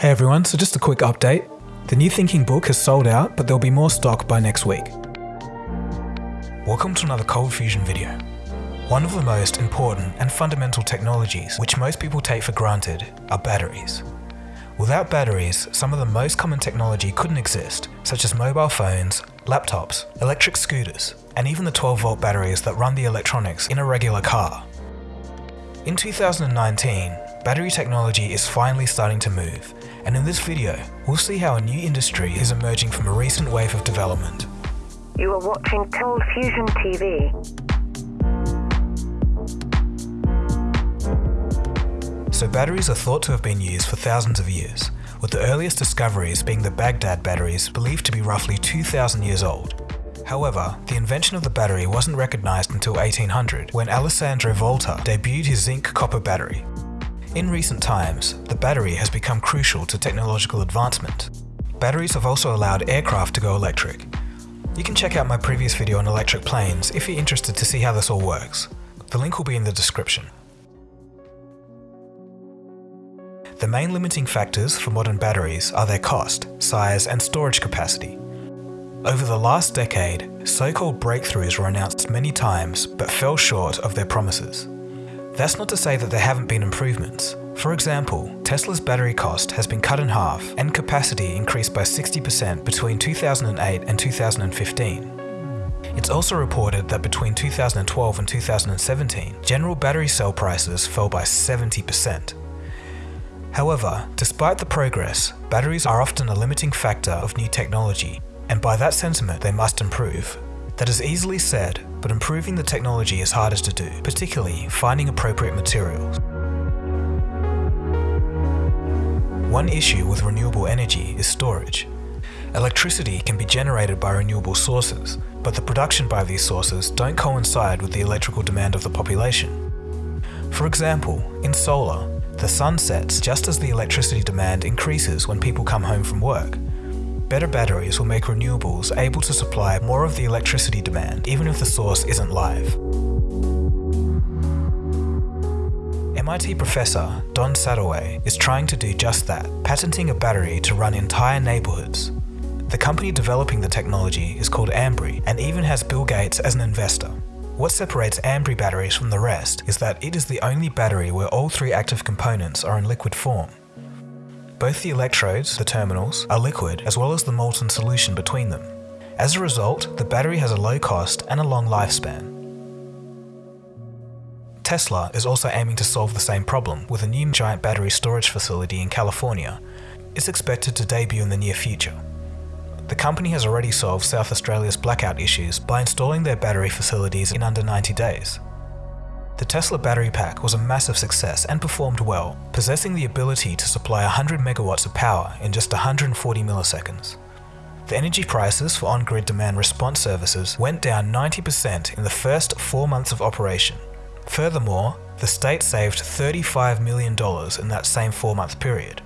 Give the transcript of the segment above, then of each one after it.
Hey everyone, so just a quick update. The New Thinking book has sold out, but there'll be more stock by next week. Welcome to another Cold Fusion video. One of the most important and fundamental technologies which most people take for granted are batteries. Without batteries, some of the most common technology couldn't exist, such as mobile phones, laptops, electric scooters, and even the 12 volt batteries that run the electronics in a regular car. In 2019, battery technology is finally starting to move, and in this video, we'll see how a new industry is emerging from a recent wave of development. You are watching Cold Fusion TV. So batteries are thought to have been used for thousands of years, with the earliest discoveries being the Baghdad batteries believed to be roughly 2000 years old. However, the invention of the battery wasn't recognized until 1800 when Alessandro Volta debuted his zinc-copper battery. In recent times, the battery has become crucial to technological advancement. Batteries have also allowed aircraft to go electric. You can check out my previous video on electric planes if you're interested to see how this all works. The link will be in the description. The main limiting factors for modern batteries are their cost, size and storage capacity. Over the last decade, so-called breakthroughs were announced many times but fell short of their promises. That's not to say that there haven't been improvements. For example, Tesla's battery cost has been cut in half and capacity increased by 60% between 2008 and 2015. It's also reported that between 2012 and 2017, general battery cell prices fell by 70%. However, despite the progress, batteries are often a limiting factor of new technology, and by that sentiment they must improve. That is easily said, but improving the technology is hardest to do, particularly finding appropriate materials. One issue with renewable energy is storage. Electricity can be generated by renewable sources, but the production by these sources don't coincide with the electrical demand of the population. For example, in solar, the sun sets just as the electricity demand increases when people come home from work. Better batteries will make renewables able to supply more of the electricity demand even if the source isn't live. MIT professor Don Sadoway is trying to do just that, patenting a battery to run entire neighborhoods. The company developing the technology is called Ambri and even has Bill Gates as an investor. What separates Ambri batteries from the rest is that it is the only battery where all three active components are in liquid form. Both the electrodes, the terminals, are liquid as well as the molten solution between them. As a result, the battery has a low cost and a long lifespan. Tesla is also aiming to solve the same problem with a new giant battery storage facility in California. It's expected to debut in the near future. The company has already solved South Australia's blackout issues by installing their battery facilities in under 90 days. The Tesla battery pack was a massive success and performed well, possessing the ability to supply 100 megawatts of power in just 140 milliseconds. The energy prices for on-grid demand response services went down 90% in the first four months of operation. Furthermore, the state saved $35 million in that same four-month period.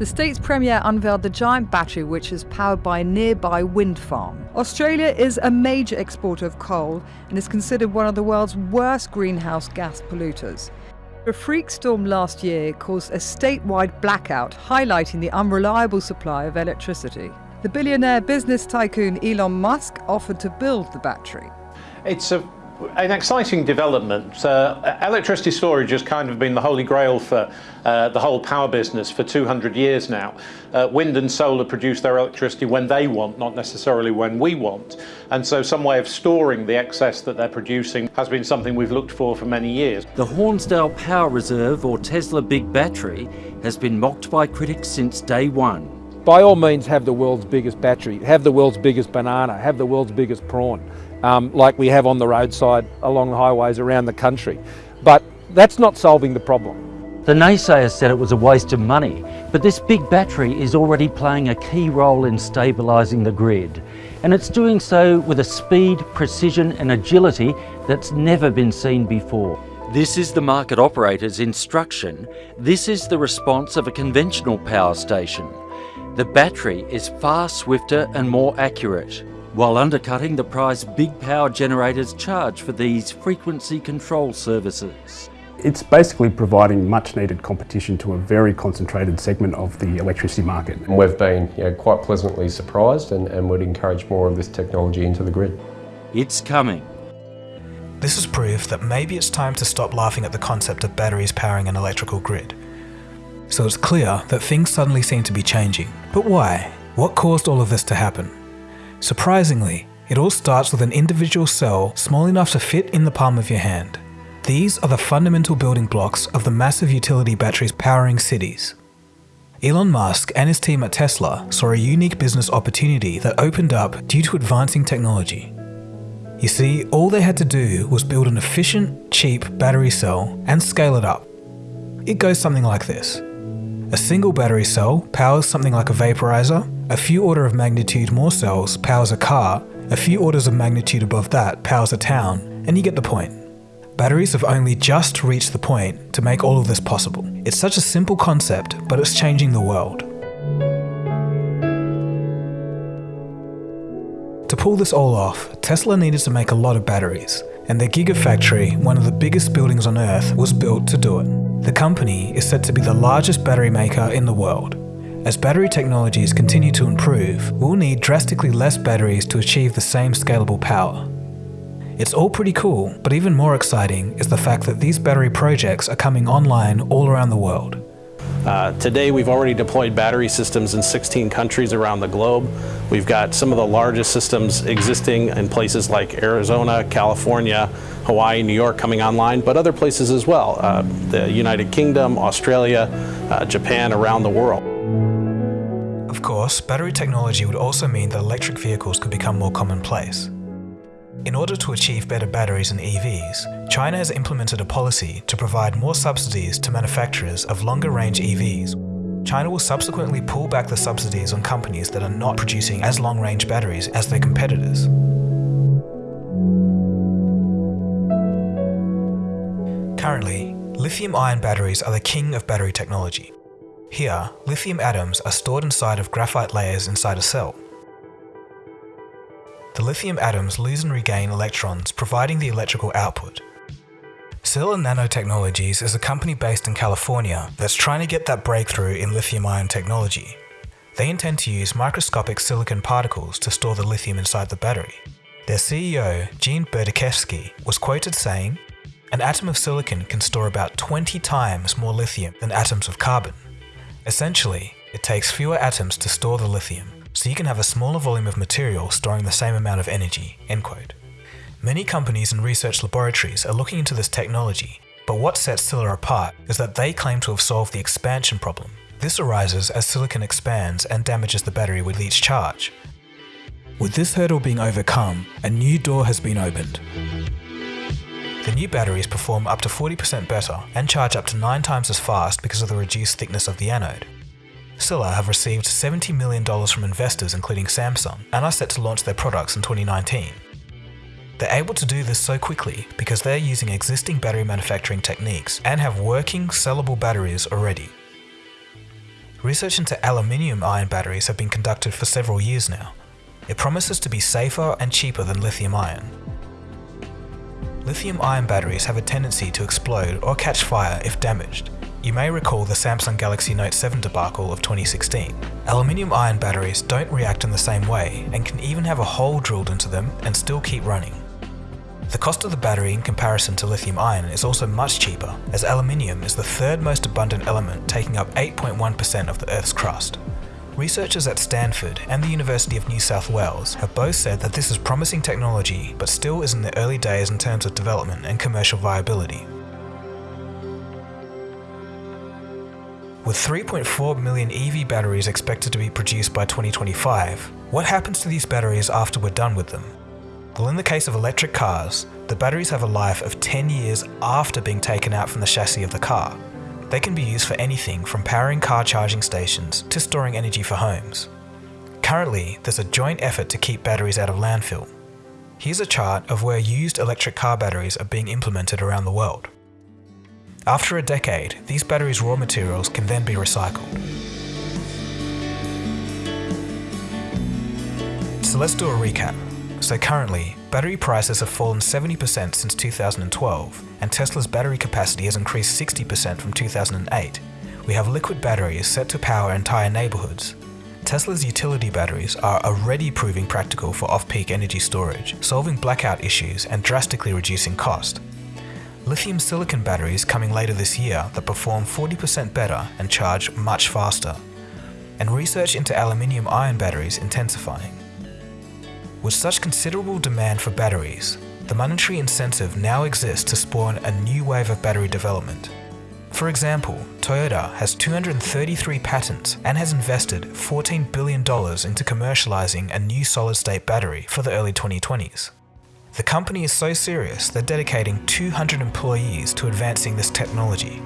The state's premier unveiled the giant battery which is powered by a nearby wind farm. Australia is a major exporter of coal and is considered one of the world's worst greenhouse gas polluters. A freak storm last year caused a statewide blackout, highlighting the unreliable supply of electricity. The billionaire business tycoon Elon Musk offered to build the battery. It's a an exciting development. Uh, electricity storage has kind of been the holy grail for uh, the whole power business for 200 years now. Uh, wind and solar produce their electricity when they want, not necessarily when we want. And so some way of storing the excess that they're producing has been something we've looked for for many years. The Hornsdale Power Reserve or Tesla Big Battery has been mocked by critics since day one. By all means have the world's biggest battery, have the world's biggest banana, have the world's biggest prawn um, like we have on the roadside along the highways around the country. But that's not solving the problem. The naysayers said it was a waste of money, but this big battery is already playing a key role in stabilising the grid. And it's doing so with a speed, precision and agility that's never been seen before. This is the market operator's instruction. This is the response of a conventional power station. The battery is far swifter and more accurate while undercutting the price big power generators charge for these frequency control services. It's basically providing much needed competition to a very concentrated segment of the electricity market. And we've been you know, quite pleasantly surprised and, and would encourage more of this technology into the grid. It's coming. This is proof that maybe it's time to stop laughing at the concept of batteries powering an electrical grid. So it's clear that things suddenly seem to be changing. But why? What caused all of this to happen? Surprisingly, it all starts with an individual cell small enough to fit in the palm of your hand. These are the fundamental building blocks of the massive utility batteries powering cities. Elon Musk and his team at Tesla saw a unique business opportunity that opened up due to advancing technology. You see, all they had to do was build an efficient, cheap battery cell and scale it up. It goes something like this. A single battery cell powers something like a vaporizer, a few order of magnitude more cells powers a car, a few orders of magnitude above that powers a town, and you get the point. Batteries have only just reached the point to make all of this possible. It's such a simple concept, but it's changing the world. To pull this all off, Tesla needed to make a lot of batteries, and their Gigafactory, one of the biggest buildings on Earth, was built to do it. The company is said to be the largest battery maker in the world. As battery technologies continue to improve, we'll need drastically less batteries to achieve the same scalable power. It's all pretty cool, but even more exciting is the fact that these battery projects are coming online all around the world. Uh, today we've already deployed battery systems in 16 countries around the globe. We've got some of the largest systems existing in places like Arizona, California, Hawaii, New York coming online, but other places as well. Uh, the United Kingdom, Australia, uh, Japan, around the world. Of course, battery technology would also mean that electric vehicles could become more commonplace. In order to achieve better batteries in EVs, China has implemented a policy to provide more subsidies to manufacturers of longer range EVs. China will subsequently pull back the subsidies on companies that are not producing as long range batteries as their competitors. Currently, lithium ion batteries are the king of battery technology. Here, lithium atoms are stored inside of graphite layers inside a cell. The lithium atoms lose and regain electrons, providing the electrical output. Sila Nanotechnologies is a company based in California that's trying to get that breakthrough in lithium-ion technology. They intend to use microscopic silicon particles to store the lithium inside the battery. Their CEO, Gene Berdichevsky, was quoted saying, An atom of silicon can store about 20 times more lithium than atoms of carbon. Essentially, it takes fewer atoms to store the lithium, so you can have a smaller volume of material storing the same amount of energy. End quote. Many companies and research laboratories are looking into this technology, but what sets Sila apart is that they claim to have solved the expansion problem. This arises as silicon expands and damages the battery with each charge. With this hurdle being overcome, a new door has been opened. The new batteries perform up to 40% better and charge up to 9 times as fast because of the reduced thickness of the anode. Sila have received $70 million from investors including Samsung and are set to launch their products in 2019. They're able to do this so quickly because they're using existing battery manufacturing techniques and have working, sellable batteries already. Research into aluminium ion batteries have been conducted for several years now. It promises to be safer and cheaper than lithium ion. Lithium ion batteries have a tendency to explode or catch fire if damaged, you may recall the Samsung Galaxy Note 7 debacle of 2016. Aluminium ion batteries don't react in the same way and can even have a hole drilled into them and still keep running. The cost of the battery in comparison to lithium ion is also much cheaper, as aluminium is the third most abundant element taking up 8.1% of the Earth's crust. Researchers at Stanford and the University of New South Wales have both said that this is promising technology but still is in the early days in terms of development and commercial viability. With 3.4 million EV batteries expected to be produced by 2025, what happens to these batteries after we're done with them? Well, in the case of electric cars, the batteries have a life of 10 years after being taken out from the chassis of the car. They can be used for anything from powering car charging stations to storing energy for homes. Currently, there's a joint effort to keep batteries out of landfill. Here's a chart of where used electric car batteries are being implemented around the world. After a decade, these batteries' raw materials can then be recycled. So let's do a recap. So currently, battery prices have fallen 70% since 2012, and Tesla's battery capacity has increased 60% from 2008. We have liquid batteries set to power entire neighborhoods. Tesla's utility batteries are already proving practical for off-peak energy storage, solving blackout issues and drastically reducing cost. Lithium silicon batteries coming later this year that perform 40% better and charge much faster. And research into aluminium ion batteries intensifying. With such considerable demand for batteries, the monetary incentive now exists to spawn a new wave of battery development. For example, Toyota has 233 patents and has invested $14 billion into commercializing a new solid-state battery for the early 2020s. The company is so serious they're dedicating 200 employees to advancing this technology.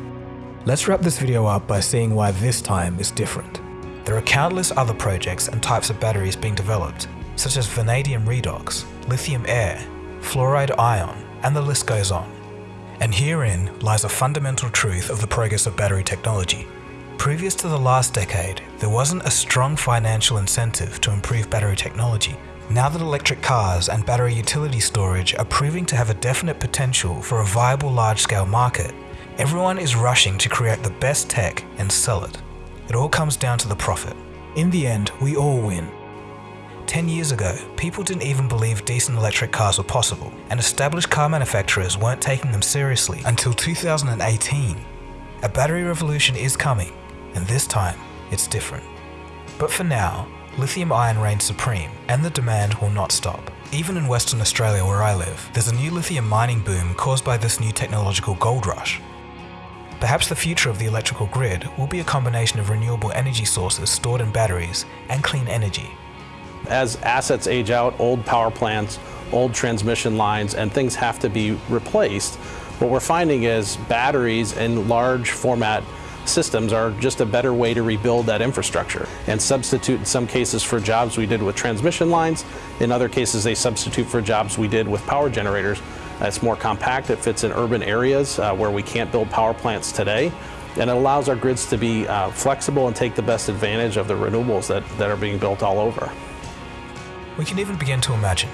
Let's wrap this video up by seeing why this time is different. There are countless other projects and types of batteries being developed, such as vanadium redox, lithium air, fluoride ion, and the list goes on. And herein lies a fundamental truth of the progress of battery technology. Previous to the last decade, there wasn't a strong financial incentive to improve battery technology. Now that electric cars and battery utility storage are proving to have a definite potential for a viable large-scale market, everyone is rushing to create the best tech and sell it. It all comes down to the profit. In the end, we all win. 10 years ago, people didn't even believe decent electric cars were possible, and established car manufacturers weren't taking them seriously until 2018. A battery revolution is coming, and this time, it's different. But for now, lithium ion reigns supreme, and the demand will not stop. Even in Western Australia where I live, there's a new lithium mining boom caused by this new technological gold rush. Perhaps the future of the electrical grid will be a combination of renewable energy sources stored in batteries and clean energy. As assets age out, old power plants, old transmission lines, and things have to be replaced, what we're finding is batteries in large format systems are just a better way to rebuild that infrastructure and substitute in some cases for jobs we did with transmission lines. In other cases, they substitute for jobs we did with power generators. It's more compact, it fits in urban areas uh, where we can't build power plants today. And it allows our grids to be uh, flexible and take the best advantage of the renewables that, that are being built all over. We can even begin to imagine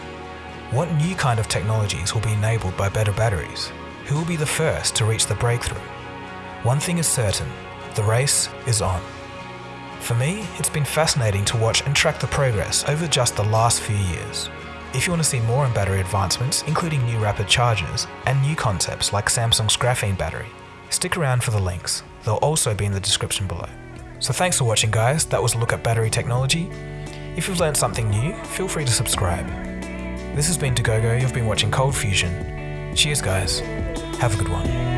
what new kind of technologies will be enabled by better batteries? Who will be the first to reach the breakthrough? One thing is certain, the race is on. For me, it's been fascinating to watch and track the progress over just the last few years. If you want to see more on battery advancements, including new rapid chargers and new concepts like Samsung's graphene battery, stick around for the links. They'll also be in the description below. So thanks for watching guys, that was a look at battery technology. If you've learned something new, feel free to subscribe. This has been Dagogo, you've been watching Cold Fusion. Cheers guys, have a good one.